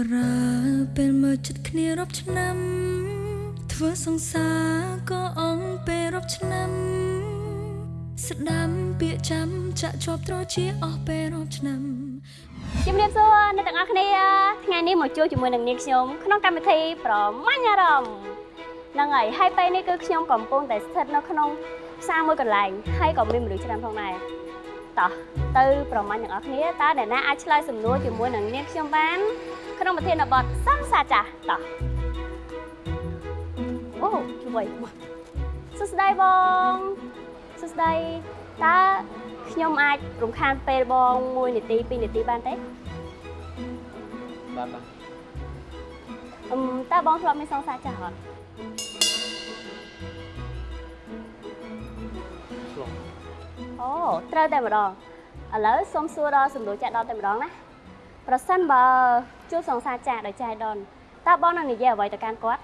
ប្រើពេលមើលចិត្តគ្នារាប់ឆ្នាំ ធ្វើសង្សារក៏អងពេលរាប់ឆ្នាំ ស្ដាំពាក្យចាំចាក់ជាប់ត្រជាអស់ពេលរាប់ឆ្នាំជំរាបសួរអ្នកទាំងអស់គ្នាថ្ងៃនេះមកជួបជាមួយនឹងនាងខ្ញុំក្នុងកម្មវិធីប្រមាញ់អារម្មណ៍ហ្នឹងហើយហើយពេលនេះគឺខ្ញុំកំពុងតែស្ថិតនៅក្នុងផ្សារមួយកន្លែងហើយក៏មានមនុស្សច្រើនផងដែរ តោះទៅប្រមាញ់ទាំងអស់គ្នាតើអ្នកណាអាចឆ្លើយសំណួរជាមួយនឹងនាងខ្ញុំបានក្នុងប្រធានបទសង្សារចាស់តោះអូជួយសួស្ដីបងសួស្ដីតើខ្ញុំអាចរំខានពេលបង1នាទី2នាទីបានទេបាទបាទអឹមតើបងធ្លាប់មានសង្សារចាស់អត់ អូត្រូវតែម្ដងឥឡូវសូមសួរដល់សំណួរចាស់ដល់តែម្ដងណាប្រសិនបើជួបសង្សារចាស់ដោយចៃដនតើបងនឹងនិយាយអ្វីទៅកាន់គាត់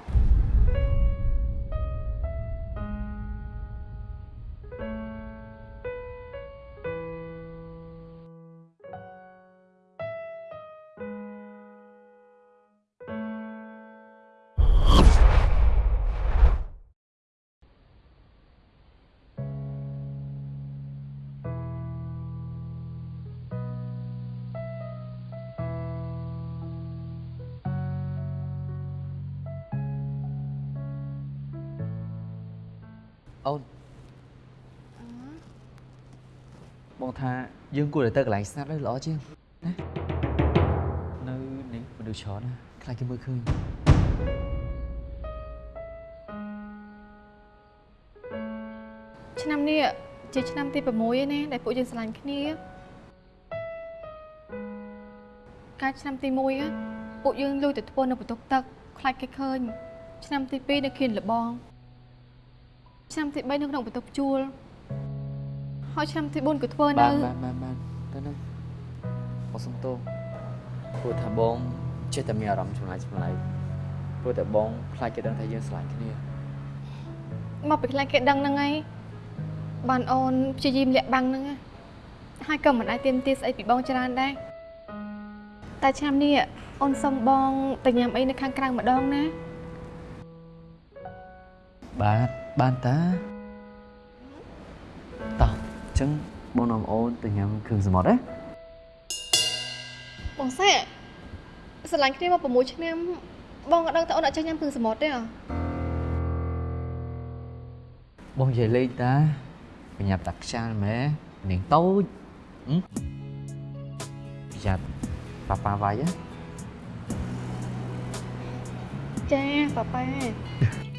អូនបងថាយើងគួរតែទៅកន្លែងស្ងាត់ទៅល្អជាងណានៅនេះមនុស្សច្រើនណាខ្លាចគេមើលឃើញឆ្នាំនេះជាឆ្នាំទី6ឯណាដែលពួកយើងស្រឡាញ់គ្នាកាលឆ្នាំទី1ពួកយើងលួចទៅធ្វើនៅបន្ទប់ទឹកខ្លាចគេឃើញឆ្នាំទី2នៅខៀនលបង ឆ្នាំទី3នៅក្នុងបន្ទប់ជួលហើយឆ្នាំទី4ក៏ធ្វើនៅបានបានបានបានទៅណាបងសុំទោសព្រោះថាបងចេះតែមានអារម្មណ៍ចម្លែកចម្លែកព្រោះតែបងខ្លាចគេដឹងថាយើងស្រឡាញ់គ្នាមកពីខ្លាចគេដឹងហ្នឹងហើយបានអូនព្យាយាមលាក់បាំងហ្នឹងណាហើយក៏មិនអាចទៀមទាស្អីពីបងច្រើនដែរតែឆ្នាំនេះអូនសុំបងទៅញ៉ាំអីនៅខាងក្រៅម្ដងណាបាទ បានតាតោះអញ្ចឹងបងនាំអូនទៅញ៉ាំគ្រឿងសមុទ្រណាបងសេស្រឡាញ់គ្នាមក6ឆ្នាំបងក៏ដឹងតែអូនអត់ចេះញ៉ាំគ្រឿងសមុទ្រទេអ្ហ៎បងនិយាយលេងតាបញ្ញាប់តាខ្ចាល់ម៉ែនាងតូចហឹមប្រយ័ត្នប៉ាប៉ាវាយណាចាប៉ាប៉ាអឺ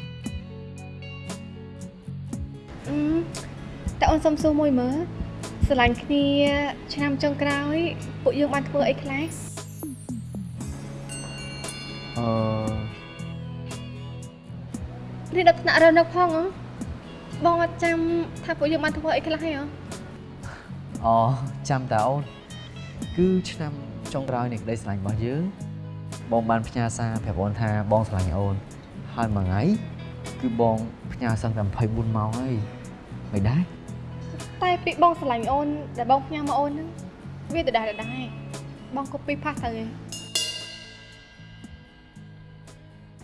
តែអូនសុំសួរមួយមើលស្រឡាញ់គ្នា ឆ្នាំចុងក្រោយ ពួកយើងបានធ្វើអីខ្លះអឺនេះដល់ថ្នាក់រនៅផងហ៎បងអត់ចាំថាពួកយើងបានធ្វើអីខ្លះហ៎អូចាំតាអូនគឺឆ្នាំចុងក្រោយនៃក្តីស្រឡាញ់របស់យើងបងបានផ្ញើសារប្រាប់អូនថាបងស្រឡាញ់អូនហើយមួយថ្ងៃ គឺបងផ្ញើសឹងតែ24ម៉ោងហើយមិនដែរតែពីបងស្រឡាញ់អូនដែលបងផ្ញើមកអូនហ្នឹងវាដដែលដដែលបងកូពីផាសទៅឯង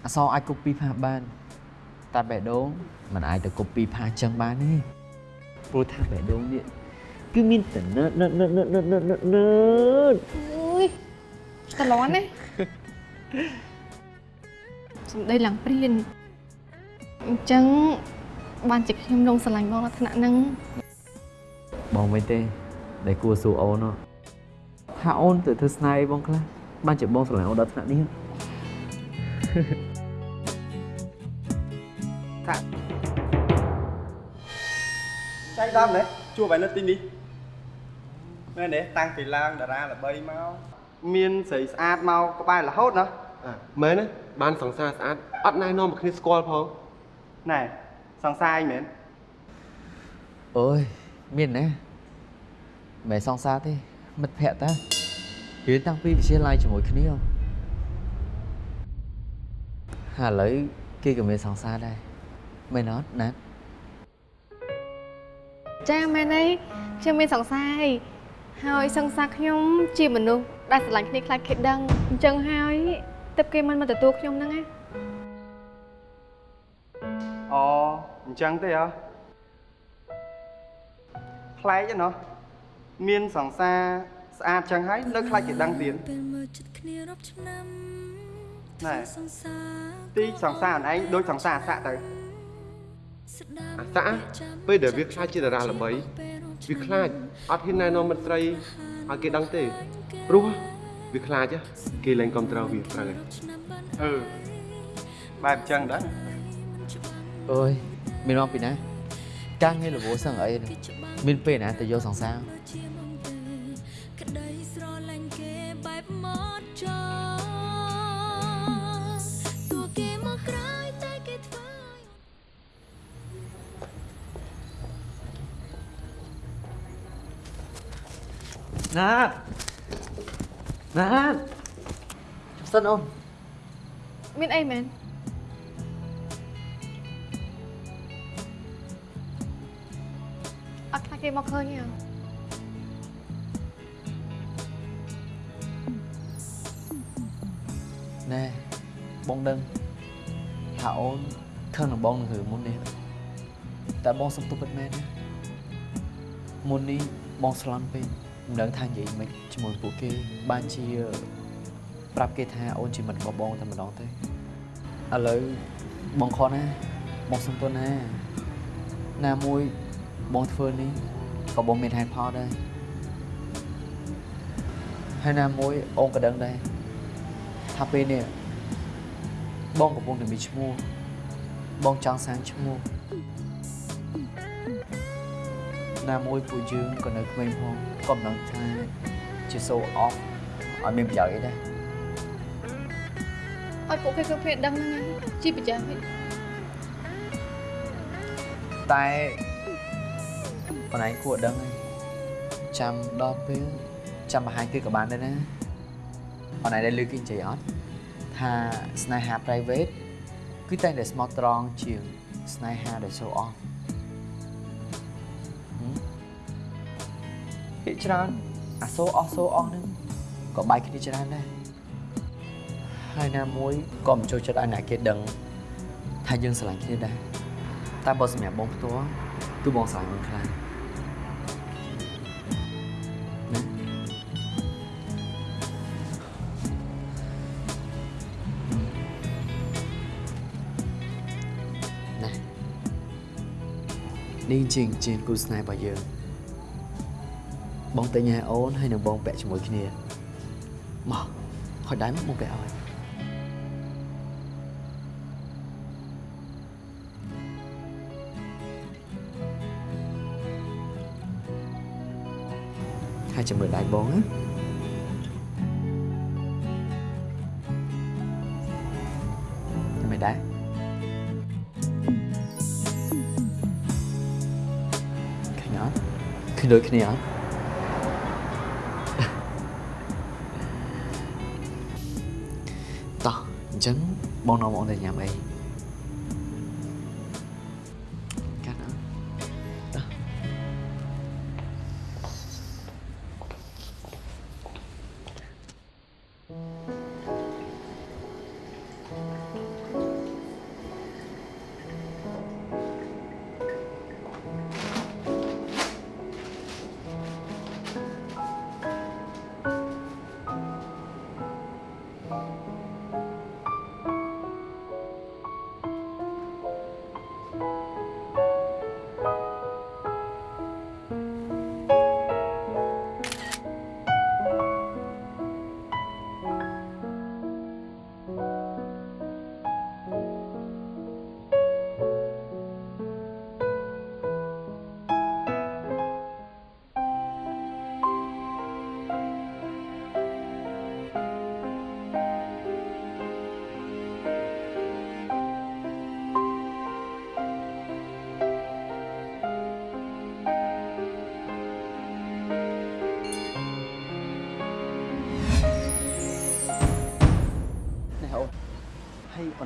អសរអាច copy ផាសបានតែបេះដូងมันអាចទៅ copy ផាសចឹងបានទេព្រោះថាបេះដូងនេះគឺមានតែណឺតណឺតណឺតណឺតណឺតណឺតណឺតណឺតអើយតលន់ណាសំដីឡើងព្រាន អញ្ចឹងបានជាខ្ញុំលងស្រឡាញ់បងនៅថ្នាក់ហ្នឹងបងវិញទេ ដែលគួរសួរអូនហ៎ថាអូនទៅធ្វើស្នេហ៍អីបងខ្លះបានជាបងស្រឡាញ់អូនដល់ថ្នាក់នេះចៃដន្យណាជួបឯនៅទីនេះមែនទេតាំងពីឡើងតារាល្បីមកមានស្រីស្អាតមកក្បែររហូតណាអាមែនទេបានសង្សារស្អាតអត់ណែនាំឲ្យគ្នាស្គាល់ផង ណែសង្សារអីមែនអើយមានណាមិនសង្សារទេមិត្តភក្តិតារៀនតាំងពីវិទ្យាល័យជាមួយគ្នាហ៎ហើយឥឡូវគេក៏មានសង្សារដែរមែនអត់ណាត់ចាមែនទេខ្ញុំមានសង្សារហើយហើយសង្សារខ្ញុំជាមនុស្សដែលស្រឡាញ់គ្នាខ្លាចគេដឹងអញ្ចឹងហើយទើបគេមិនមកទទួលខ្ញុំហ្នឹងណា អូអញ្ចឹងទេហ៎ប្លែកទេណោះមានសង្សារស្អាតចឹងហើយនៅខ្លាចគេដឹងទៀតពេលមើលចិត្តគ្នារាប់ឆ្នាំណែធ្វើសង្សារទីសង្សារអនឯងដូចសង្សារអស័កទៅស្ដាប់អាសាពេលដែលវាខ្លាចជាតារាល្បីវាខ្លាចអត់ហ៊ានណែនាំមិត្តស្រីឲ្យគេដឹងទេព្រោះវាខ្លាចហ៎គេលែងគ្រប់ត្រូលវាត្រូវហើយឆ្នាំបានអឺបែបអញ្ចឹងដែរ អើយមានមកពីណាការងាររវល់សឹងអីនេះមានពេលណាទៅយកសង្សារបើជាមកទេក្តីស្រឡាញ់គេបែបមកចោតួគេមកក្រោយតែគេធ្វើឲ្យណាតណាតសិនអូនមានអីមែន គេមកឃើញទេណែបងដឹងថាអូនខឹងនឹងបងនឹងរឿងមុននេះតែបងសុំទោសពិតមែនណាមុននេះបងស្លន់ពេកមិនដឹងថានិយាយមិនជាមួយពួកគេបានជាប្រាប់គេថាអូនជាមិត្តរបស់បងតែម្ដងទេឥឡូវបងខនណាបងសុំទោសណាណាមួយ បងធ្វើនេះក៏បងមានហេតុផលដែរហើយណាមួយអូនក៏ដឹងដែរថាពេលនេះបងកំពុងតែមានឈ្មោះបងចង់សាងឈ្មោះណាមួយពួកយើងក៏នៅក្មេងផងក៏មិនដឹងថាជា show off អត់មានប្រយោជន៍អីដែរឲ្យពួកគេគ្រប់គ្នាដឹងហ្នឹងឯងជាប្រចាំហិច តែបងឯងគួរដឹងហើយចាំដល់ពេលចាំបង្ហាញគឺក៏បានដែរណាបងឯងដែលលើកគេនិយាយអត់ថាស្នេហា private គឺតែងតែស្មោះត្រង់ជាងស្នេហាដែល show off ហឹមភាគច្រើនអា show off show off ហ្នឹងក៏បែកគ្នាច្រើនដែរហើយណាមួយក៏មិនចូលចិត្តឲ្យអ្នកគេដឹងថាយើងស្រឡាញ់គ្នាដែរតែបើសម្រាប់បងផ្ទាល់គឺបងស្រឡាញ់មិនខ្លាំង នេះជាងជាងគូស្នេហ៍របស់យើងបងតែញ៉ែអូនហើយនឹងបងពាក់ជាមួយគ្នាមកខ້ອຍដៃមកបងពាក់ឲ្យ hai trăm mười đại bốn á cho cái đôi cái nhỏ to chân bon non bọn này nhà mày cắt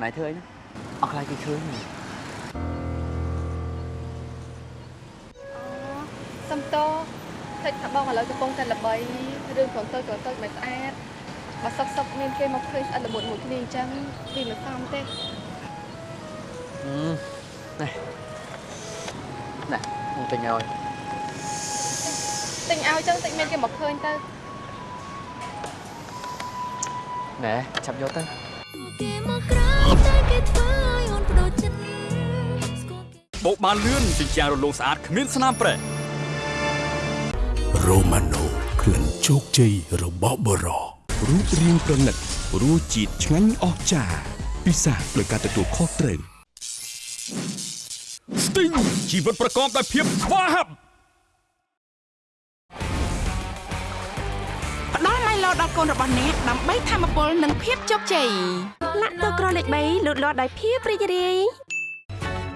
ណៃធ្វើអីណាអត់ខ្លាចគេឃើញទេអូសំតតិចថាបងឥឡូវកំពុងតែល្បីរឿងគ្រាន់តូចគ្រាន់តូចមិនស្អាតបើសុកសុកមានគេមកឃើញស្អិតល្មុតមួយគ្នាអញ្ចឹងវាមិនសមទេអឺនេះនេះមកទិញឲ្យទិញឲ្យអញ្ចឹងតិចមានគេមកឃើញទៅណែចាប់យកទៅ បដូរចិត្តស្គាល់គេបោកបានលឿនជញ្ជាំងរលោងស្អាតគ្មានស្នាមប្រេះរ៉ូម៉ាណូក្លិនជោគជ័យរបស់បរោរូបរាងប្រណិតរសជាតិឆ្ងាញ់អស្ចារ្យពិសាដោយការទទួលខុសត្រូវស្ទីងជីវិតប្រកបដោយភាពស្វាហាប់ នរបស់អ្នកដើម្បីធម្មពលនិងភាពជោគជ័យលាក់ទៅក្រលេខ3លូតលាស់ដោយភាពរីករាយ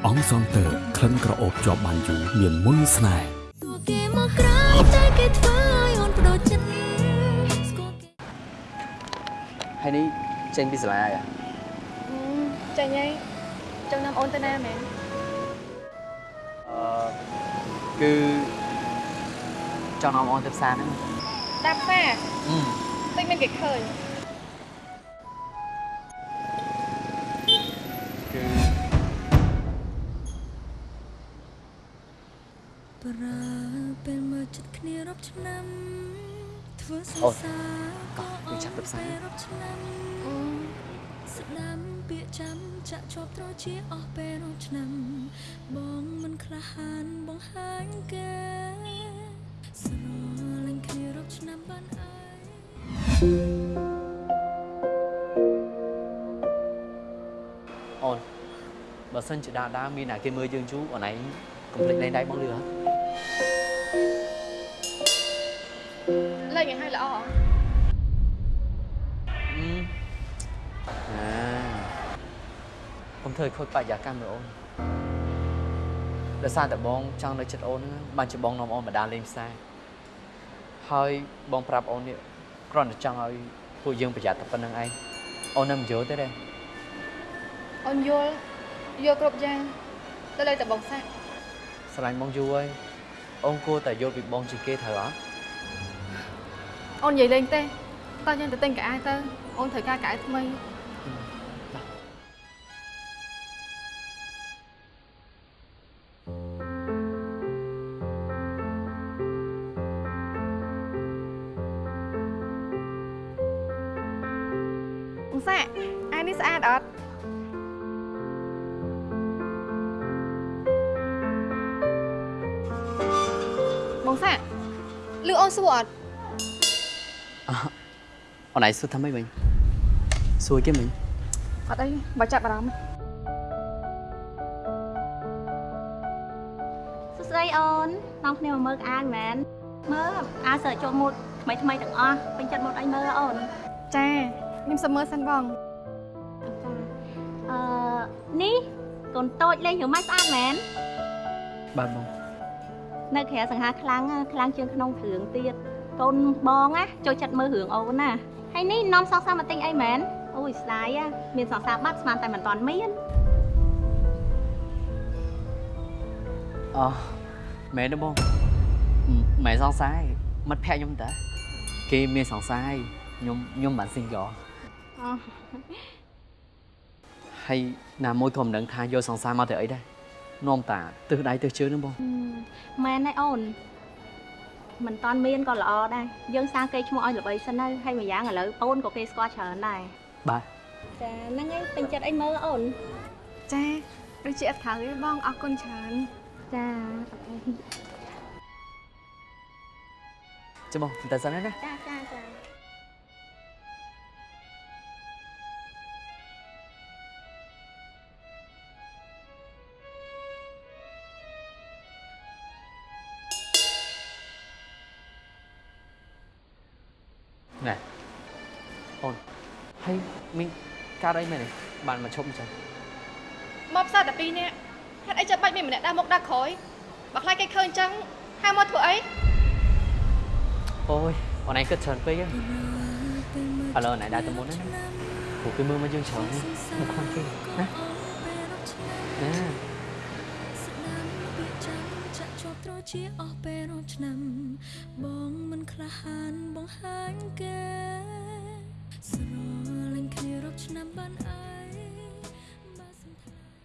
អង្គសន្តើក្លិនក្រអូបជាប់បានយូរមានមុនស្នេហ៍ទួគេមកក្រៅតែគេធ្វើឲ្យអូនបដូរចិត្តស្គាល់គេហើយនេះចេញពីសាលាហើយចាញ់ហើយចង់នាំអូនទៅណាមែនអឺគឺចង់នាំអូនទៅផ្សារហ្នឹងតាមផ្សារអឺ តិចមានគេឃើញគឺប្រើពេលមើលចិត្តគ្នារាប់ឆ្នាំធ្វើសអូង្សារក៏វាចាប់ទៅផ្សារពេលរាប់ឆ្នាំស្ដាំពាក្យចាំចាក់ជាប់ត្រជាអស់ពេលរាប់ឆ្នាំបងមិនក្លាហានបង្ហាញគេស្រលាញ់គ្នារាប់ឆ្នាំបាន អើយអូនបើសិនជាដាដាមានណាគេមើលយើងយូរអូនឯងកុំភ្លេចលេងដៃបងលឿហ៎លេងឲ្យហើយល្អអឺអាកុំធ្វើឲ្យខូចបរិយាកាសមើលអូនដោយសារតែបងចង់នៅចិត្តអូនហ្នឹងបានជាបងនាំអូនមកដានលេងផ្សារហើយបងប្រាប់អូននេះ គ្រាន់តែចង់ឲ្យពួកយើងប្រយ័ត្នតែប៉ុណ្្នឹងឯងអូននៅមិនយល់ទេទេអូនយល់យល់គ្រប់យ៉ាងទៅលើតែបងសាក់ស្រឡាញ់បងយូរហើយអូនគួរតែយល់ពីបងជាងគេត្រូវអត់អូននិយាយលេងទេតោះយើងទៅទិញកៅអៅទៅអូនត្រូវការកៅអៅថ្មី អូនសួរអត់អូនឯងសួរថាម៉េចវិញសួរគេមិញអត់អីបើចាប់អារម្មណ៍សួស្តីអូននាំគ្នាមកមើលក្អានមែនមើលអាសើចូលម៉ូតថ្មីថ្មីទាំងអស់ពេញចិត្តម៉ូតអីមើលអូនចាខ្ញុំសុំមើលសិនបងចាអឺនេះកូនតូចលេងរឿងម៉េចស្អាតមែនបាទបង នៅក្រៅសង្ហាខ្លាំងណាខ្លាំងជាងក្នុងគ្រឿងទៀតកូនបងណាចូលចិត្តមើលរឿងអូនណាហើយនេះនាំសងសាមកទិញអីមែនអូយស្ដាយណាមានសងសាបាត់ស្មានតែមិនតាន់មានអោះមែនទេបងមិនមែនសង្ស័យមិត្តភក្តិខ្ញុំតាគេមានសង្ស័យខ្ញុំខ្ញុំមិន single អូហើយណាមួយក៏មិនដឹងថាយកសង្សារមកទៅអីដែរ នាំតាទិសដៃទិសជើងហ្នឹងបងមែនហើយអូនមិនតាន់មានក៏ល្អដែរយើងសាងគេឈ្មោះឲ្យល្បីសិនទៅហើយមួយយ៉ាងឥឡូវអូនក៏គេស្គាល់ច្រើនដែរបាទចាហ្នឹងហើយពេញចិត្តអីមើលអូនចាដូចជាអត់ខៅទេបងអរគុណច្រើនចាចាំបងតែសិនណាចាចាចា អីមែនទេបានមកឈប់អញ្ចឹងមកផ្សារតែ2នាក់ហេតុអីចាំបាច់មានម្នាក់ដើរមុខដើរក្រោយបើខ្លាចគេឃើញអញ្ចឹងហៅមកធ្វើអីអូយអូនឯងគិតច្រើនពេកហ៎ឥឡូវអូនឯងដើរទៅមុនណាព្រោះគេមើលមកយើងច្រើនណាមកខ្លាំងគេណាណាស្ដាំពាក្យចាំចាក់ជាប់ត្រជាអស់ពេលរាប់ឆ្នាំបងមិនក្លាហានបង្ហាញគេស្រលាញ់គ្នារាប់ ឆ្នាំបានអីបើសន្តាន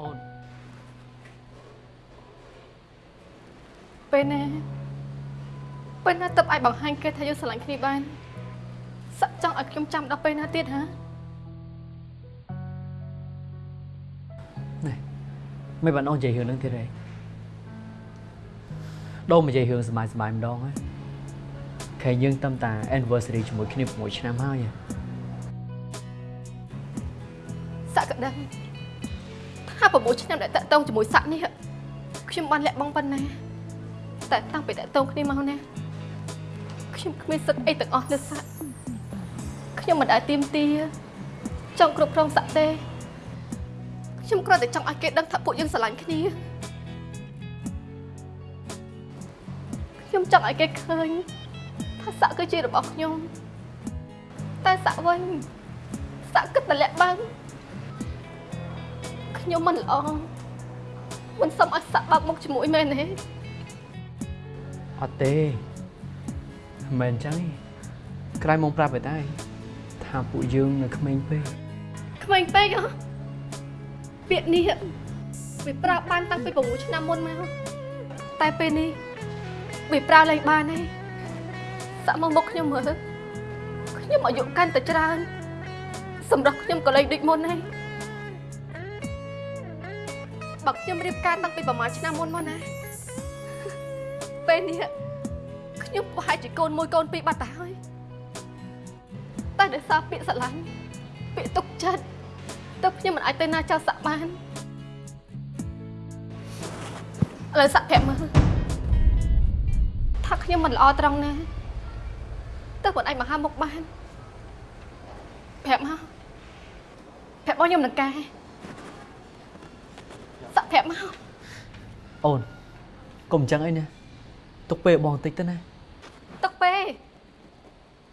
អូនពេលណាពេលណាទៅអាចបង្ហាញគេថាយើងស្រឡាញ់គ្នាបានសឹកចង់ឲ្យ ខ្ញុំចាំដល់ពេលណាទៀតហ៎នេះមិនបានអូននិយាយរឿងហ្នឹងទៀតទេដូរមកនិយាយរឿងសប្បាយសប្បាយម្ដងហ្នឹងខែយើងតាមតា anniversary ជាមួយគ្នា6ឆ្នាំហើយហ៎ស័កក៏ដឹងថា6ឆ្នាំដែលតាក់ទងជាមួយស័កនេះខ្ញុំបានលាក់បង់ប៉ុណ្ណាតែតាំងពីតាក់ទងគ្នាមកណាខ្ញុំគ្មានសិទ្ធិអីទាំងអស់លើស័ក ខ្ញុំមិនដែលទៀមទាចង់គ្រប់គ្រងស័កទេខ្ញុំគ្រាន់តែចង់ឲ្យគេដឹងថាពួកយើងស្រឡាញ់គ្នាខ្ញុំចង់ឲ្យគេឃើញថាស័កគឺជារបស់ខ្ញុំតែស័កវិញស័កគិតតែលាក់បាំងខ្ញុំមិនល្អមិនសុំឲ្យសាក់បើកមុខជាមួយមែនទេអត់ទេមិនមែនអញ្ចឹងទេក្រែងមកប្រាប់ឯតា ថាពួកយើងនៅក្មេងពេកក្មេងពេកហ៎ពាក្យនេះវាប្រើបានតាំងពី6ឆ្នាំមុនមកតែពេលនេះវាប្រើលែងបានទេសាក់មកមុខខ្ញុំមើលខ្ញុំអាយុកាន់តែច្រើន សម្រាប់ខ្ញុំក៏លែងដូចមុនហើយបើខ្ញុំរៀបការតាំងពីប្រហែលឆ្នាំមុនមកណាពេលនេះខ្ញុំប្រហែលជាកូនមួយកូនពីរបាត់ទៅហើយ តែដោយសារពាក្យស្រឡាញ់ពាក្យទុកចិត្តទើបខ្ញុំមិនអាចទៅណាចោលសាក់បានឥឡូវសាក់ប្រាប់មើលថាខ្ញុំមិនល្អត្រង់ណាទើបមិនអាចមកហាមុខបានប្រាប់មកប្រាប់បងខ្ញុំនឹងកែសាក់ប្រាប់មកអូនកុំអញ្ចឹងអីណាទុកពេលបងបន្តិចទៅណាទុកពេល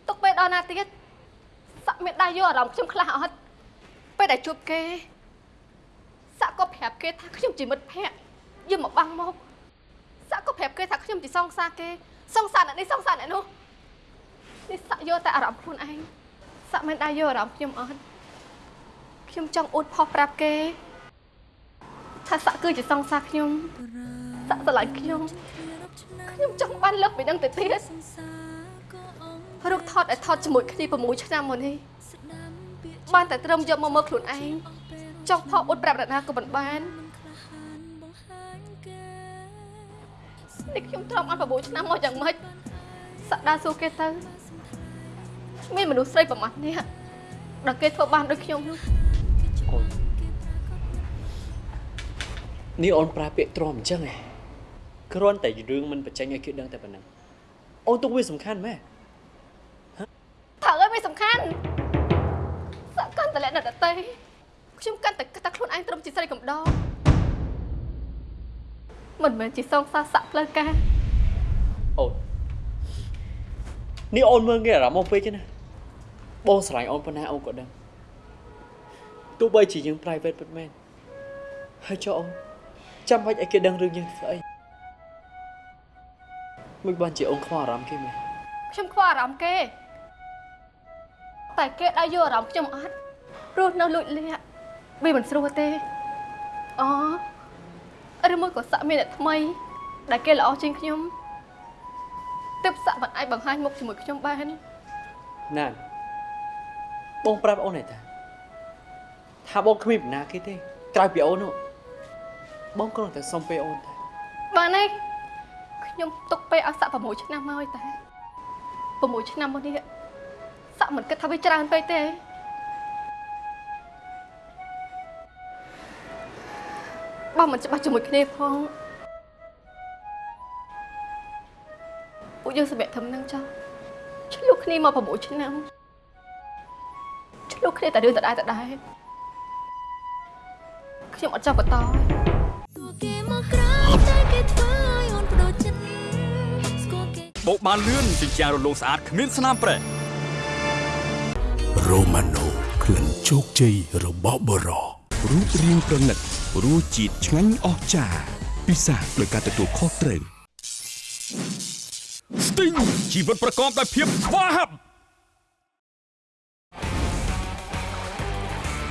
ទុកពេលដល់ណាទៀត សាក់មានដៃយកអារម្មណ៍ខ្ញុំខ្លះអត់ពេលដែលជួបគេសាក់ក៏ប្រាប់គេថាខ្ញុំជាមិត្តភក្តិយកមកបាំងមកសាក់ក៏ប្រាប់គេថាខ្ញុំជាសង្សារគេសង្សារអ្នកនេះសង្សារអ្នកនោះនេះសាក់យកតែអារម្មណ៍ខ្លួនឯងសាក់មិនដៃយកអារម្មណ៍ខ្ញុំអត់ខ្ញុំចង់អួតផុសប្រាប់គេថាសាក់គឺជាសង្សារខ្ញុំសាក់ស្រឡាញ់ខ្ញុំខ្ញុំចង់បានលើកពីនឹងទៅទៀតរូបថតឲ្យថតជាមួយគ្នា6ឆ្នាំមុននេះ បានតែត្រឹមយកមកមើលខ្លួនឯងចង់ផុសអ៊ុតប្រាប់អ្នកណាក៏មិនបាននេះខ្ញុំទ្រាំអត់9ឆ្នាំមកយ៉ាងម៉េចសក្តាសួរគេទៅមានមនុស្សស្រីប្រមាណនេះដល់គេធ្វើបានដូចខ្ញុំនោះអូននេះអូនប្រើពាក្យទ្រាំអញ្ចឹងឯងគ្រាន់តែរឿងមិនបញ្ចេញឲ្យគេដឹងតែប៉ុណ្ណឹងអូនទុកវាសំខាន់ម៉ែថាអើយមិនសំខាន់ សក្កាន់តែលក្ខណៈដតេខ្ញុំកាន់តែគិតថាខ្លួនឯងត្រឹមជាស្រីកំដរមិនមែនជាសងសារសាក់ផ្លូវការអូននេះអូនមើលងាយអារម្មណ៍មកពេកទេណាបងស្រឡាញ់អូនប៉ុណ្ណាអូនក៏ដឹងទោះបីជាយើង private ពិតមែនហើយចុះអូនចាំបាច់ឲ្យគេដឹងរឿងយើងធ្វើអីមិនបានជាអូនខ្វល់អារម្មណ៍គេមែនខ្ញុំខ្វល់អារម្មណ៍គេតែគេដៅយកអារម្មណ៍ខ្ញុំអត់ ព្រោះនៅលួចលាក់វាមិនស្រួលទេអូឬមួយក៏សាក់មានអ្នកថ្មី ដែលគេល្អជាងខ្ញុំទើបសាក់មិនអាចបង្ហាញមុខជាមួយខ្ញុំបានណានបងប្រាប់អូនឯតាថាបងគ្មានបណ្ណាគេទេក្រៅពីអូននោះបងគ្រាន់តែសុំពេលអូនតែបានទេខ្ញុំទុកពេលឲ្យសាក់6ឆ្នាំមកហើយតែ6ឆ្នាំមកនេះសាក់មិនគិតថាវាច្រើនពេកទេ បើមិនច្បាស់ជាមួយគ្នាផងពួកយើងសម្រាប់ធំនឹងចោះឆ្លុះគ្នាមក6ឆ្នាំឆ្លុះគ្នាតែរឿងដដែលដដែលខ្ញុំអត់ចង់បន្តទេទោះគេមកក្រោយតែគេធ្វើឲ្យអូនបដូរចិត្តស្គាល់គេបោកបានលឿនជញ្ជាំងរលោងស្អាតគ្មានស្នាមប្រេះរ៉ូម៉ាណូក្លិនជោគជ័យរបស់បរោរូបរាងប្រណិត រសជាតិឆ្ងាញ់អស្ចារ្យពិសាដោយការទទួលខុសត្រូវ Sting ជីវិតប្រកបដោយភាពស្វាហាប់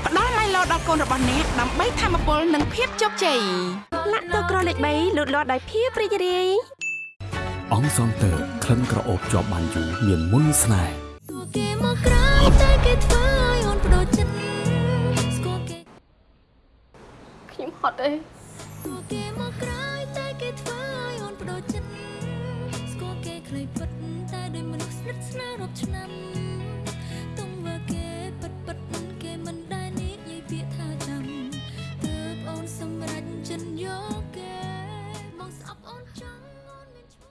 ផ្ដល់ឡៃឡោដល់កូនរបស់អ្នកដើម្បីធម្មពលនិងភាពជោគជ័យលាក់ទឹកក្រលេខ3លូតលាស់ដោយភាពរីករាយអង្គសងតើក្លិនក្រអូបជាប់បានយូរមានមុនស្នេហ៍ទួគេមកក្រោយតែគេធ្វើ ខ្ញុំហត់ទេទួគេមកក្រោយតែគេធ្វើឲ្យអូនបដូរចិត្តស្គាល់គេខ្លីពិតតែដោយមនុស្សស្និទ្ធស្នាលរាប់ឆ្នាំទុំមើលគេពិតពិតគេមិនដែលនិយាយពាក្យថាចាំទើបអូនសម្រេចចិត្តយកគេមកស្អប់អូនចង់អូនមានឈ្មោះ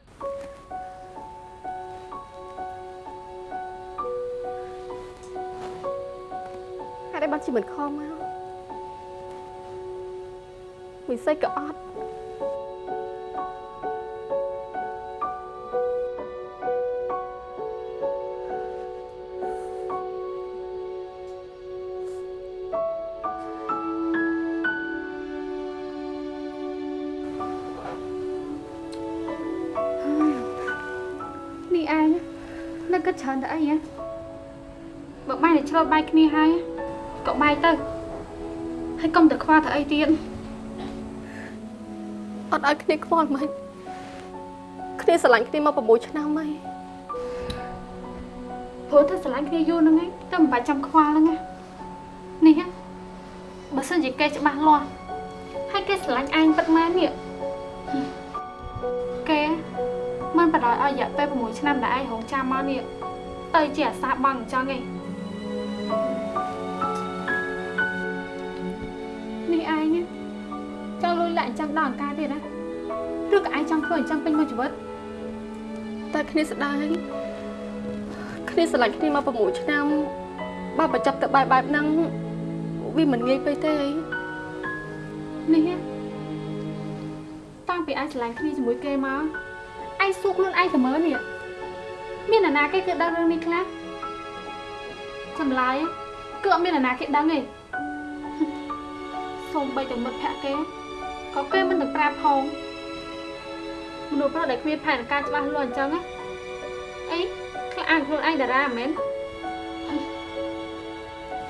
ហេតុអីបានជាមិនខំមក មិនសេចក៏អត់នេះឯងនៅគិតច្រើនទៅអីហ៎បើបាយតែឆ្លប់បាយគ្នាហើយក៏បាយទៅហើយកុំតែខ្វល់ទៅអីទៀតអ ត់ឲ្យគ្នាខ្វល់មិនគ្នាស្រឡាញ់គ្នាមក6ឆ្នាំហើយព្រោះតែស្រឡាញ់គ្នាយូរហ្នឹងឯងតែមិនបាច់ចាំខ្វល់ហ្នឹងណានេះហ៎បើសិនជាគេច្បាស់លាស់ហើយគេស្រឡាញ់ឯងពិតមែននេះគេមិនបដ ாய் ឲ្យរយៈពេល6ឆ្នាំដែលឯងរងចាំមកនេះទៅជាអាសាបងអញ្ចឹងឯងនេះឯង ដល់អង្ការទៀតណាឬក៏ឯងចង់ធ្វើអញ្ចឹងពេញមួយជីវិតតែគ្នាស្ដាយគ្នាស្រឡាញ់គ្នាមក6ឆ្នាំបើបញ្ចប់ទៅបែបបែបហ្នឹងវាមិនងាយពេកទេអីនេះតាំងពីឯងស្រឡាញ់គ្នាជាមួយគេមកឯងសួរខ្លួនឯងទៅមើលនេះមាននរណាគេគឺដឹងរឿងនេះខ្លះចម្លើយគឺអត់មាននរណាគេដឹងទេសូម្បីតែមិត្តភក្តិគេ ក៏គេមិនទាំងប្រាប់ផងមនុស្សប្រុសដែលគ្មានផែនការច្បាស់លាស់អញ្ចឹងណាអីខ្លះអានខ្លួនឯងតារាមែន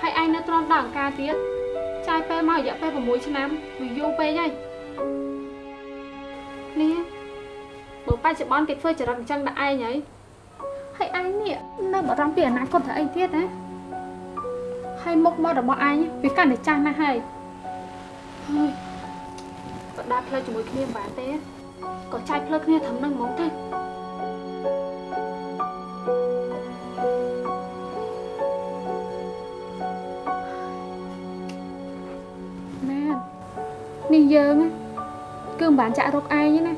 ហើយឯងនៅទ្រាំដល់អង្ការទៀតចាយពេលមករយៈពេល6ឆ្នាំវាយូរពេកហើយនេះបើបច្ចុប្បន្នគេធ្វើចរិតអញ្ចឹងដល់ឯងហើយហើយឯងនេះនៅបារម្ភពីអនាគតទៅអីទៀតណាហើយមុខមាត់របស់ឯងវាកាន់តែចាស់ណាស់ហើយហើយ បដាផ្លូវជាមួយគ្នាមិនបានទេក៏ចាយផ្លូវគ្នាត្រឹមនឹងហ្មងទៅណានេះយើងណាគឺមិនបានចាក់រកឯងទេណា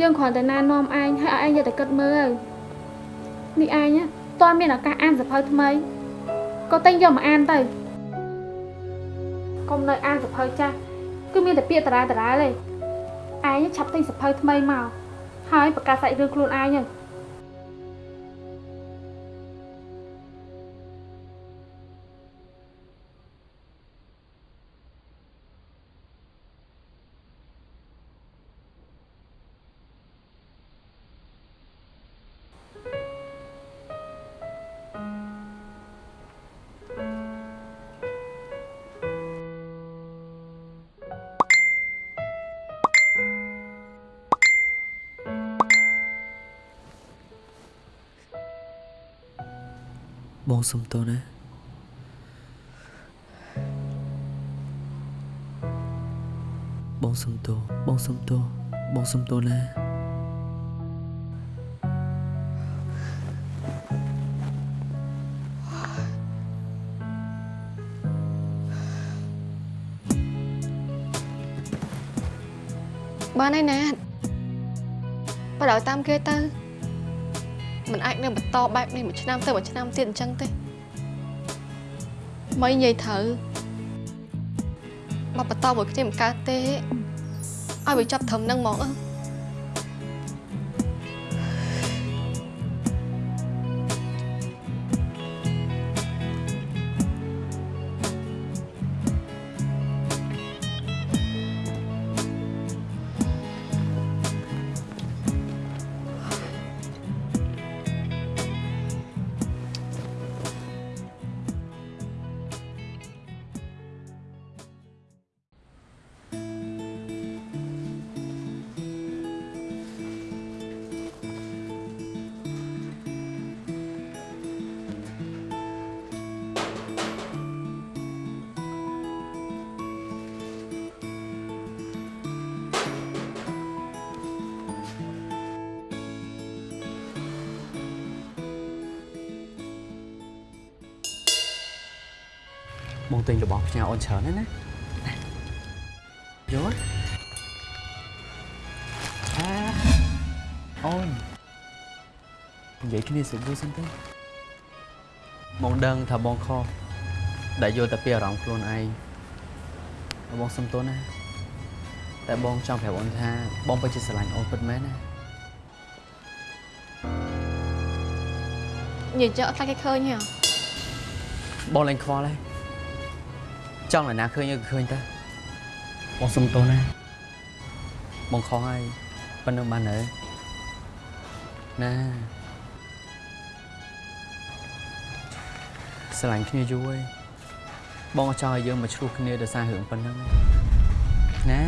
យើងគ្រាន់តែណែនាំឯងហើយឲ្យឯងយកតែគិតមើលទៅនេះឯងណាតើមានឱកាសអានសភៅថ្មីក៏តែងយកមកអានទៅកុំនៅអានសភៅចាស់ គឺមានតែពាក្យតារាតារាទេឯងឆាប់ទិញសភៅថ្មីមកហើយប្រកាសសាច់រឿងខ្លួនឯងហ្នឹង បងសុំទោសណាបងសុំទោសបងសុំទោសបងសុំទោសណាបានហើយណាតបើដល់តាមគេទៅ មិនអាចនៅបន្តបែបនេះមួយឆ្នាំទៅមួយឆ្នាំទៀតអញ្ចឹងទេមិននិយាយត្រូវមកបន្តមួយគ្នាមិនកើតទេឲ្យវាចាប់ត្រឹមហ្នឹងហ្មងអឺ បងទិញរបស់ផ្ញើអូនច្រើនណាស់ណាយល់អាអូននិយាយគ្នាសុខមួយសិនទៅបងដឹងថាបងខុសដែលយល់តែពីអារម្មណ៍ខ្លួនឯងបងសុំទោសណាតែបងចង់ប្រាប់អូនថាបងពិតជាស្រឡាញ់អូនពិតមែនណានិយាយចឹងអត់ខ្លាចគេឃើញទេហ៎បងឡើងខ្វល់ហើយ ចង់ឲ្យណាឃើញក៏ឃើញទៅបងសុំទោសណាបងខុសហើយប៉ុណ្្នឹងបានហើយណាស្រឡាញ់គ្នាយូរហើយបងអត់ចង់ឲ្យយើងមកឆ្លោះគ្នាដោយសាររឿងប៉ុណ្្នឹងណា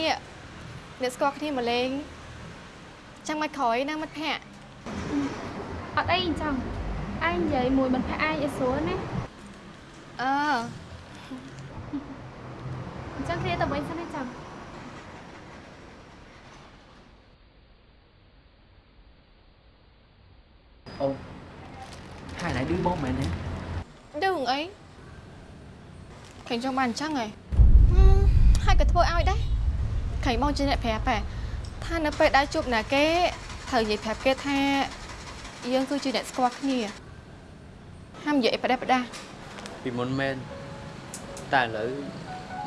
ថ្ងៃនេះអ្នកស្គាល់គ្នាមកលេងចាំមកក្រោយណាមិត្តភ័ក្តិអត់អីអញ្ចឹងឯងនិយាយមួយមិត្តភ័ក្តិឯងឲ្យស្រួលណាអឺអញ្ចឹងគ្នាទៅវិញសិនណាចាំអូហើយណៃឌឺបងមែនទេឌឺអីខេងចង់បានអញ្ចឹងហ៎ហើយក៏ធ្វើឲ្យដែរ ខេងបងជាអ្នកប្រាប់ហ៎ថានៅពេលដែលជួបណាគេត្រូវនិយាយប្រាប់គេថាយើងគឺជាអ្នកស្គាល់គ្នាហាមនិយាយផ្ដេសផ្ដាសពីមុនមែនតែឥឡូវ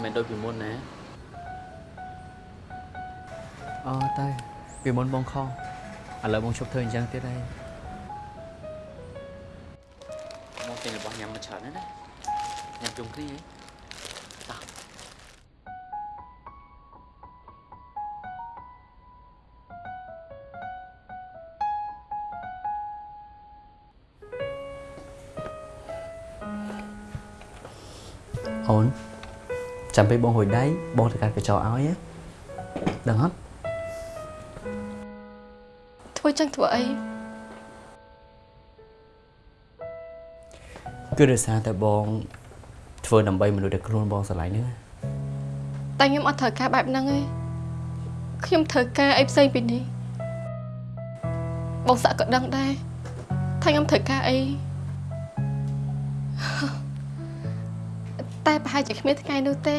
មិនដូចពីមុនណាអូតែពីមុនបងខុសឥឡូវបងជប់ធ្វើអញ្ចឹងទៀតហើយបងទិញរបស់ញ៉ាំមកច្រើនណាស់ណាញ៉ាំជុំគ្នាហី ចាំពេលបងហួយដៃបងទៅកាត់កញ្ចក់ឲ្យណាដឹងអត់ធ្វើចឹងធ្វើអីគឺដោយសារតែបងធ្វើដើម្បីមនុស្សដែលខ្លួនបងស្រឡាញ់ហ្នឹងណាតែខ្ញុំអត់ត្រូវការបែបហ្នឹងទេខ្ញុំត្រូវការអីផ្សេងពីនេះបងសាក់ក៏ដឹងដែរថាខ្ញុំត្រូវការអី តែប្រហែលជាគ្មានថ្ងៃនោះទេ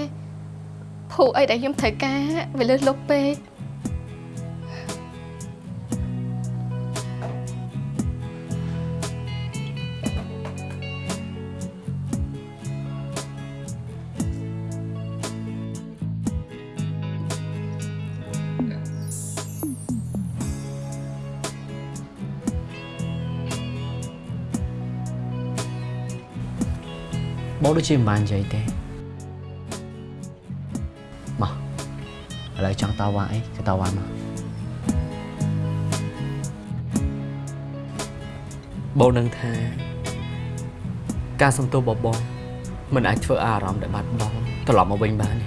ភូអីដែលខ្ញុំត្រូវការវាលើសលប់ពេក ជាមិនបាននិយាយទេមកឥឡូវចង់តវ៉ាអីក៏តវ៉ាមកបងនឹងថា ការសំទោសរបស់បងមិនអាចធ្វើឲ្យអារម្មណ៍ដែលបាត់បង់ត្រឡប់មកវិញបានទេ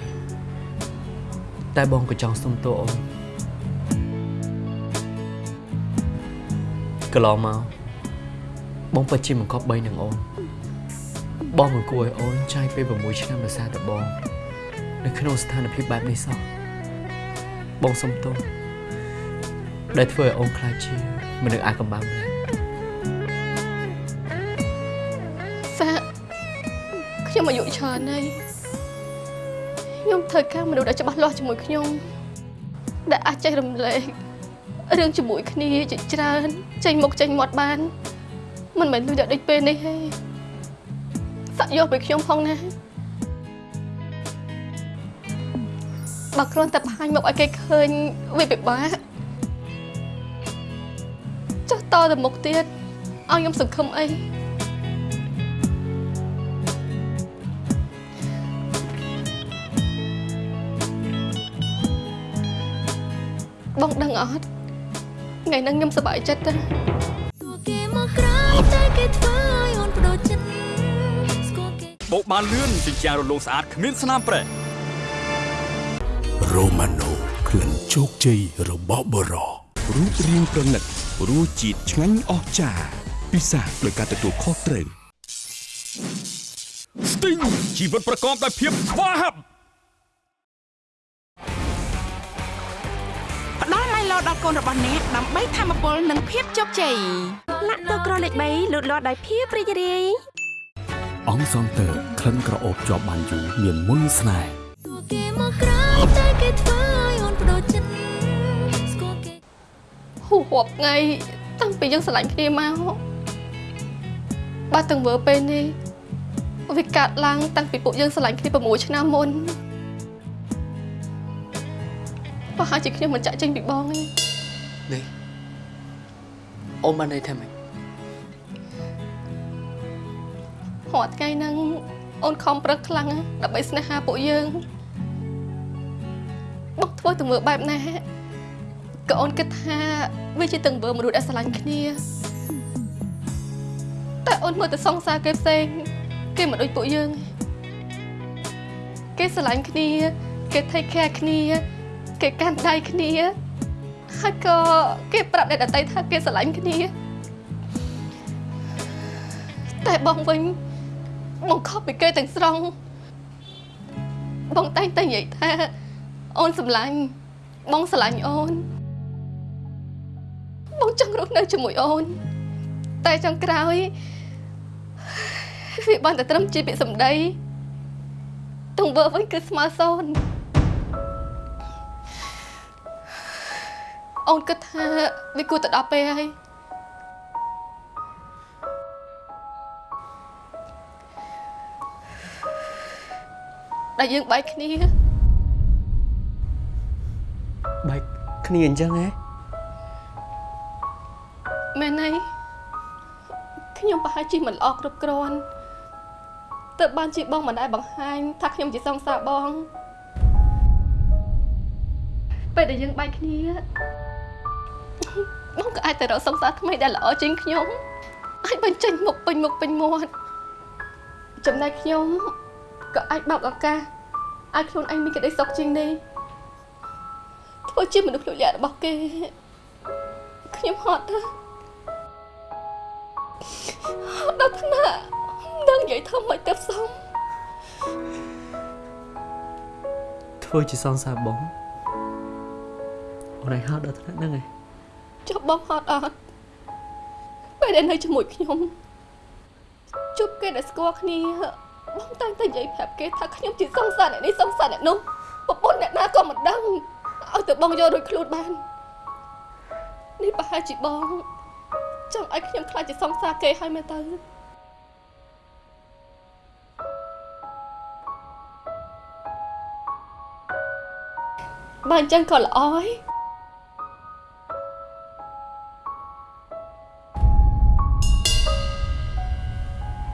តែបងក៏ចង់សុំទោសអូនកន្លងមកបងពិតជាមិនគប់បីនឹងអូន បងមិនគួរឲ្យអូនចាយពេល6ឆ្នាំដោយសារតែបង នៅក្នុងស្ថានភាពបែបនេះសោះបងសុំទោសដែលធ្វើឲ្យអូនខ្លាចជាមនុស្សអាកំបាំងម្នាក់ខ្ញុំអាយុច្រើនហើយខ្ញុំត្រូវការមនុស្សដែលច្បាស់លាស់ជាមួយខ្ញុំដែលអាចចែករំលែករឿងជាមួយគ្នាជាច្រើនចេញមុខចេញមាត់បាន មិនមែនលុយតែដូចពេលនេះទេ សាក់យកពីខ្ញុំផងណាបើគ្រាន់តែបង្ហាញមកឲ្យគេឃើញវាពិបាកចុះតទៅមុខទៀតឲ្យខ្ញុំសង្ឃឹមអីបងដឹងអត់ថ្ងៃហ្នឹងខ្ញុំសប្បាយចិត្តទេទួគេមកក្រោយតែគេធ្វើ បោកបានលឿនជាជាងរលោងស្អាតគ្មានស្នាមប្រេះរ៉ូម៉ាណូក្លិនជោគជ័យរបស់បរោរូបរាងប្រណិតរសជាតិឆ្ងាញ់អស្ចារ្យពិសាដោយការទទួលខុសត្រូវ Sting ជីវិតប្រកបដោយភាពស្វាហាប់ផ្ដល់ម៉ៃឡូដល់កូនរបស់អ្នកដើម្បីធម្មពលនិងភាពជោគជ័យឡាក់តូក្រលេខ3លូតលាស់ដោយភាពរីករាយ អង្គសង់ទ័រក្លិនក្រអូបជាប់បានយូរមានមុនស្នេហ៍ទួគេមកក្រោយតែគេធ្វើឲ្យអូនបដូរចិត្តស្គាល់គេហួរាប់ថ្ងៃតាំងពីយើងស្រឡាញ់គ្នាមកបាទទាំងវើពេលនេះវាកាត់ឡើងតាំងពីពួកយើងស្រឡាញ់គ្នា6ឆ្នាំមុនប្រហែលជាខ្ញុំមិនចាក់ចេញពីបងទេនេះអូនបានន័យថាម៉េច រាល់ថ្ងៃហ្នឹងអូនខំប្រឹកខ្លាំងណាស់ដើម្បីស្នេហាពួកយើងបងធ្វើទៅមើលបែបណាក៏អូនគិតថាវាជាទាំងវើមនុស្សដែលស្រឡាញ់គ្នាតែអូនមើលទៅសង្សារគេផ្សេងគេមិនដូចពួកយើងទេគេស្រឡាញ់គ្នា គេ take care គ្នា គេកាន់ដៃគ្នាហើយក៏គេប្រាប់អ្នកដទៃថាគេស្រឡាញ់គ្នាតែបងវិញ បងខុសពីគេទាំងស្រុងបងតែងតែនិយាយថាអូនសម្លាញ់បងស្រឡាញ់អូន បងចង់រស់នៅជាមួយអូន តែចុងក្រោយវាបានតែត្រឹមជាពាក្យសម្ដីទង្វើវិញគឺស្មើសូន្យអូនគិតថាវាគួរទៅដល់ពេលហើយ ដែលយើងបែកគ្នាបែកគ្នាអញ្ចឹងហ៎មែនហើយខ្ញុំប្រហែលជាមិនល្អគ្រប់គ្រាន់ទើបបានជាបងមិនដែលបង្ហាញថាខ្ញុំជាសង្សារបងពេលដែលយើងបែកគ្នាបងក៏អាចទៅរកសង្សារថ្មីដែលល្អជាងខ្ញុំអាចបញ្ចេញមុខពេញមុខពេញមាត់ចំណែកខ្ញុំ ក៏អាចបើកឱកាសឲ្យខ្លួនឯងមានក្តីសុខជាងនេះធ្វើជាមនុស្សលុយលាក់របស់គេខ្ញុំហត់ណាស់ដល់ថ្នាក់មិនដឹងនិយាយថាមិនទៅផ្សំធ្វើជាសង្សារបងអូនឯងហត់ដល់ថ្នាក់ហ្នឹងឯងចុះបងហត់អត់ពេលដែលនៅជាមួយខ្ញុំជួបគេដែលស្គាល់គ្នា បងតែងតែនិយាយប្រាប់គេថាខ្ញុំជាសង្សារអ្នកនេះសង្សារអ្នកនោះប្រពន្ធអ្នកណាក៏មិនដឹងឲ្យទៅបងយករួចខ្លួនបាននេះប្រហែលជាបងចង់ឲ្យខ្ញុំខ្លាចជាសង្សារគេហើយមែនទៅបើអញ្ចឹងក៏ល្អហើយ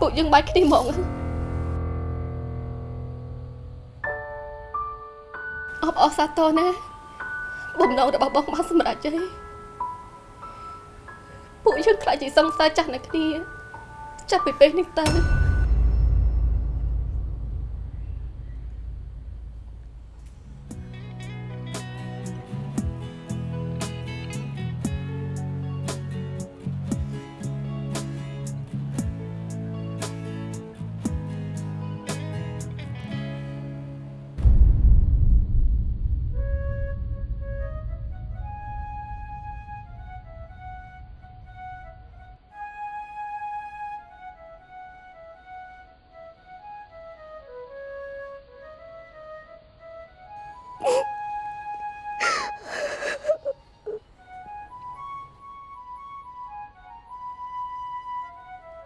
ពួកយើងបាច់គ្នាហ្មង អបអរសាទរណាបំណងរបស់បងបានសម្រេចហើយពួកយើងខ្លាចជាសង្សារចាស់នៅគ្នាចាប់ពីពេលនេះទៅ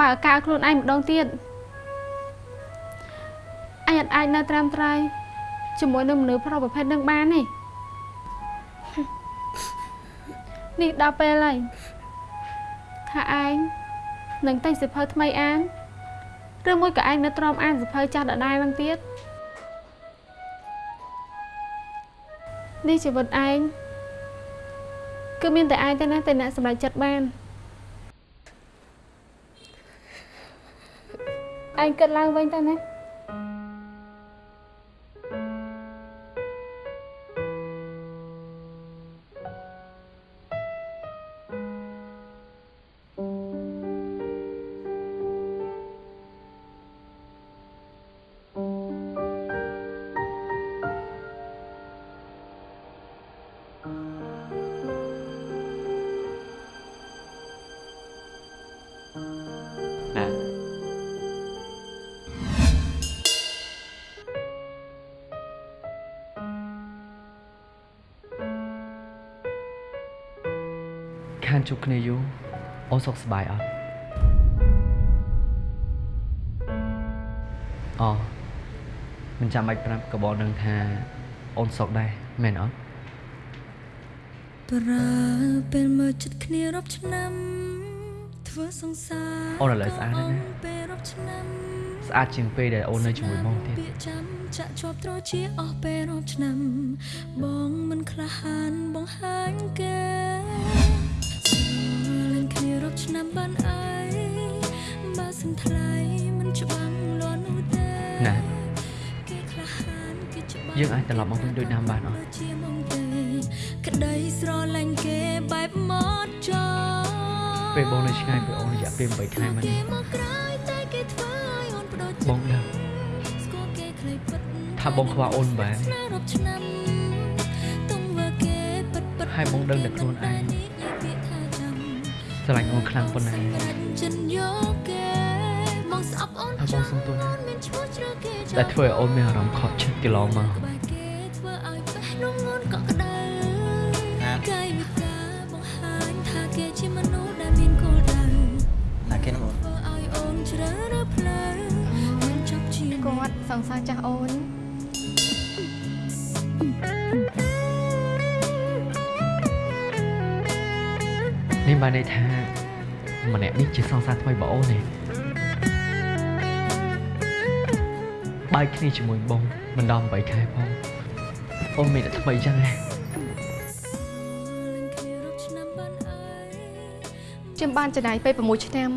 បើកឱកាសខ្លួនឯងម្ដងទៀតអញអត់អាចនៅត្រាំត្រៃជាមួយនឹងមនុស្សប្រុសប្រភេទនឹងបានទេនេះដល់ពេលហើយថាឯងនឹងតែងសិភៅថ្មីអានឬមួយក៏ឯងនៅទ្រាំអានសិភៅចាស់ដដែលនឹងទៀតនេះជីវិតឯងគឺមានតែឯងទេណាតែអ្នកសម្រេចចិត្តបាន ឯងគិតឡើងវិញទៅណា ខានជួបគ្នាយូរអូនសុខសប្បាយអត់អូមិនចាំបាច់ប្រាប់ក៏បងនឹងថាអូនសុខដែរមែនអត់ប្រើពេលមើលចិត្តគ្នារាប់ឆ្នាំធ្វើសង្សារអូនឥឡូវស្អាតហើយណាពេលរាប់ឆ្នាំស្អាតជាងពេលដែលអូននៅជាមួយបងទៀតពាក្យចាំចាក់ជាប់ត្រជាអស់ពេលរាប់ឆ្នាំ បងមិនក្លាហានបងហាញគេស្រលាញ់គ្នារា ប់ឆ្នាំបានអីបើសិនថ្លៃមិនច្បាំងលាន់នោះទេណាគេក្លាហានគេច្បាំងយើងអាចត្រឡប់មកវិញដូចដើមបានអត់ជាមកទេក្តីស្រឡាញ់គេបែបមកចោពេលបងនៅឆ្ងាយពីអូនរយៈពេល8ខែមកគេនេះមកក្រោយតែគេធ្វើឲ្យអូនបដូរចិត្តបងដឹងស្គាល់គេខ្លីពិតថាបងខ្វះអូនបែបស្នេហ៍រាប់ឆ្នាំទុំវើគេពិតពិតហើយបងដឹងតែខ្លួនឯងនិយាយពាក្យថាចាំ ស្រឡាញ់អូនខ្លាំងប៉ុណ្ណារាច់ចិនយកគេបងស្អប់អូនហើយបងសុំទោសណាមានឈ្មោះជ្រើគេដែលធ្វើឲ្យអូនមានអារម្មណ៍ខកចិត្តកន្លងមកក្បែរគេធ្វើឲ្យបេះដូងអូនកក់ក្ដៅកាយវិការបង្ហាញថាគេជាមនុស្សដែលមានគោលដៅណាគេនោះធ្វើឲ្យអូនជ្រើសរើសផ្លូវមិនចប់ជាគាត់សង្សារចាស់អូននេះបានន័យថាម្នាក់នេះជាសង្សារថ្មីរបស់អូនទេបែកគ្នាជាមួយបងមិនដល់8ខែផងអូនមានតែថ្មីចឹងណាខ្ញុំបានចំណាយពេល6ឆ្នាំ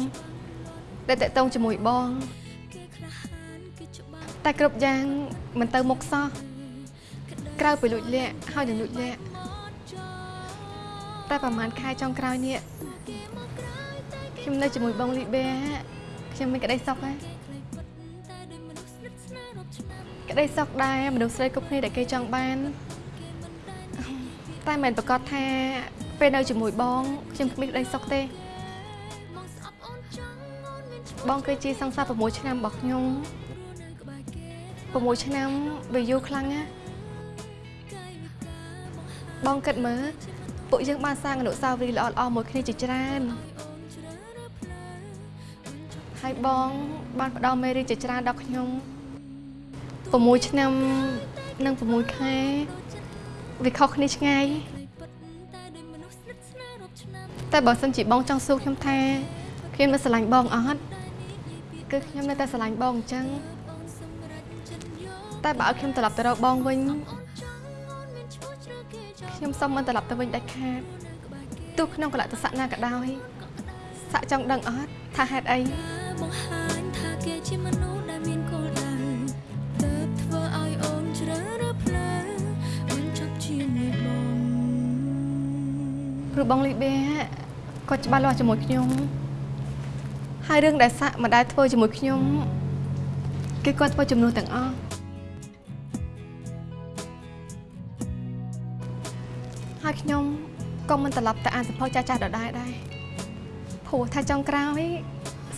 ដែលតេតងជាមួយបង តែគ្រប់យ៉ាងមិនទៅមុខសោះក្រៅពីលួចលាក់ហើយនឹងលួចលាក់តែប្រហែលខែចុងក្រោយនេះ ខ្ញុំនៅជាមួយបងលីបេខ្ញុំមានក្តីសុខហើយក្តីសុខដែរមនុស្សស្រីគ្រប់គ្នាដែលគេចង់បាន តែមិនប្រកាសថា ពេលនៅជាមួយបងខ្ញុំគ្មានក្តីសុខទេបងគឺជាសង្សារ6ឆ្នាំរបស់ខ្ញុំ6ឆ្នាំវាយូរខ្លាំងណាស់បងគិតមើលពួកយើងបានសាងអនុស្សាវរីយ៍ល្អៗមួយគ្នាជាច្រើន ហើយបងបានផ្ដល់មេរៀនជាច្រើនដល់ខ្ញុំ6ឆ្នាំនិង6ខែវាខុសគ្នាឆ្ងាយតែបើសិនជាបងចង់សួរខ្ញុំថាខ្ញុំនៅស្រឡាញ់បងអត់គឺខ្ញុំនៅតែស្រឡាញ់បងអញ្ចឹងតែបើឲ្យខ្ញុំត្រឡប់ទៅរកបងវិញខ្ញុំសុំមិនត្រឡប់ទៅវិញដាច់ខាតទោះក្នុងកលៈទេសៈណាក៏ដោយសាក់ចង់ដឹងអត់ថាហេតុអី បង្ហាញថាគេជាមនុស្សដែលមានគោលដៅទើបធ្វើឲ្យអូនជ្រើសរើសផ្លូវមិនចប់ជាមួយបងព្រោះបងលីបេគាត់ច្បាស់លាស់ជាមួយខ្ញុំហើយរឿងដែលសាក់មិនដែលធ្វើជាមួយខ្ញុំគឺគាត់ធ្វើចំនួនទាំងអស់ហើយខ្ញុំក៏មិនត្រឡប់ទៅអានសភៅចាស់ចាស់ដដែលដែរព្រោះថាចុងក្រោយ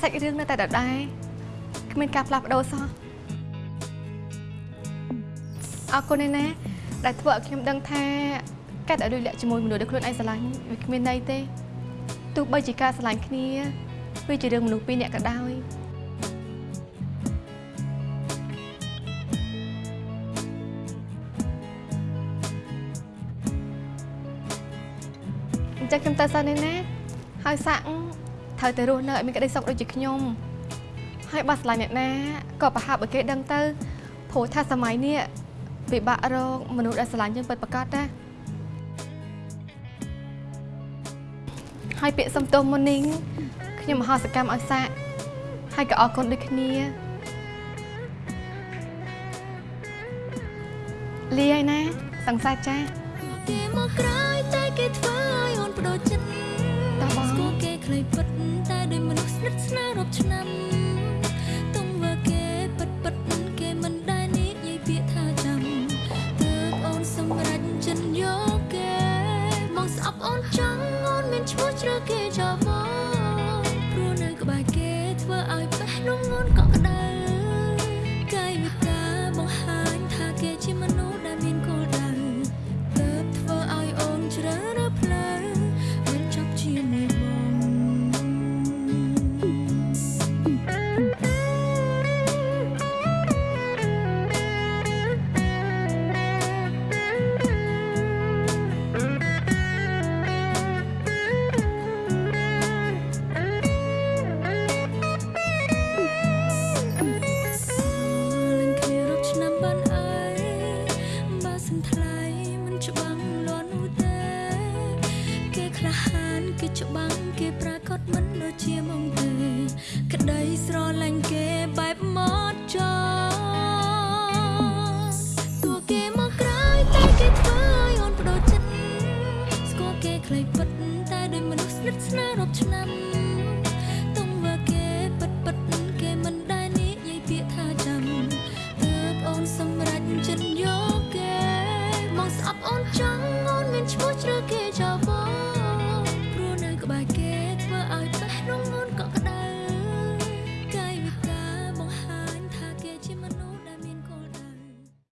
សាច់រឿងនៅតែដដែលគ្មានការផ្លាស់ប្ដូរសោះអរគុណឯណាដែលធ្វើឲ្យខ្ញុំដឹងថាការដែលលុយលាក់ជាមួយមនុស្សដែលខ្លួនឯងស្រឡាញ់វាគ្មានន័យទេទោះបីជាការស្រឡាញ់គ្នាវាជារឿងមនុស្សពីរនាក់ក៏ដោយអញ្ចឹងខ្ញុំទៅសិនឯណាហើយសាក់ ត្រូវតែរស់នៅឲ្យមានក្តីសុខដូចជាខ្ញុំហើយបើស្រឡាញ់អ្នកណាក៏ប្រហាប់ឲ្យគេដឹងទៅព្រោះថាសម័យនេះពិបាករកមនុស្សដែលស្រឡាញ់យើងពិតប្រាកដណាហើយពាក្យសំទោសមុននេះខ្ញុំមហោសកម្មឲ្យសាក់ហើយក៏អរគុណដូចគ្នាលីហើយណាសង្សារចាស់គេមកក្រោយតែគេធ្វើឲ្យអូនបដូរចិត្ត តើបងស្គាល់គេខ្លីពិតតែដោយមនុស្សស្និទ្ធស្នាលរាប់ឆ្នាំទុំវើគេពិតពិតគេមិនដែលនិយាយពាក្យថាចាំទើបអូនសម្រេចចិត្តយកគេមកស្អប់អូនចង់អូនមានឈ្មោះជ្រើគេចោលមកព្រោះនៅក្បែរគេធ្វើឲ្យបេះដូងអូនកក់ក្ដៅកា